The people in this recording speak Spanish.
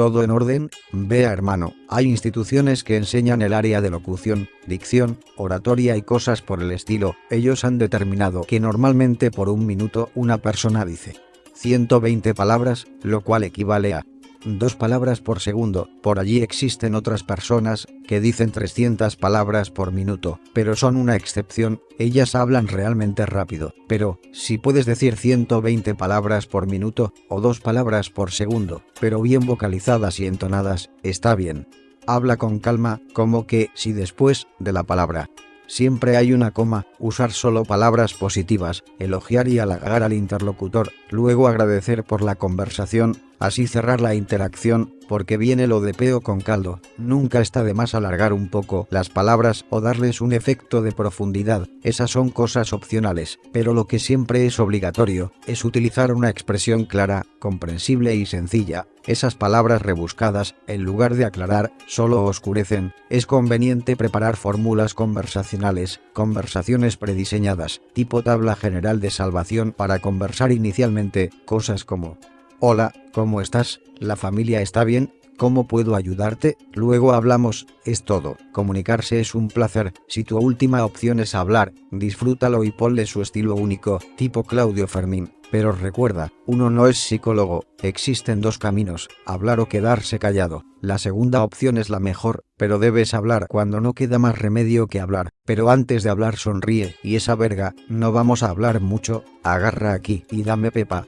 Todo en orden, vea hermano, hay instituciones que enseñan el área de locución, dicción, oratoria y cosas por el estilo, ellos han determinado que normalmente por un minuto una persona dice 120 palabras, lo cual equivale a dos palabras por segundo, por allí existen otras personas que dicen 300 palabras por minuto, pero son una excepción, ellas hablan realmente rápido, pero, si puedes decir 120 palabras por minuto, o dos palabras por segundo, pero bien vocalizadas y entonadas, está bien. Habla con calma, como que si después de la palabra Siempre hay una coma, usar solo palabras positivas, elogiar y halagar al interlocutor, luego agradecer por la conversación, así cerrar la interacción, porque viene lo de peo con caldo. Nunca está de más alargar un poco las palabras o darles un efecto de profundidad, esas son cosas opcionales, pero lo que siempre es obligatorio, es utilizar una expresión clara, comprensible y sencilla. Esas palabras rebuscadas, en lugar de aclarar, solo oscurecen. Es conveniente preparar fórmulas conversacionales, conversaciones prediseñadas, tipo tabla general de salvación para conversar inicialmente, cosas como Hola, ¿cómo estás? ¿La familia está bien? ¿Cómo puedo ayudarte? Luego hablamos, es todo. Comunicarse es un placer, si tu última opción es hablar, disfrútalo y ponle su estilo único, tipo Claudio Fermín. Pero recuerda, uno no es psicólogo, existen dos caminos, hablar o quedarse callado. La segunda opción es la mejor, pero debes hablar cuando no queda más remedio que hablar. Pero antes de hablar sonríe, y esa verga, no vamos a hablar mucho, agarra aquí y dame pepa.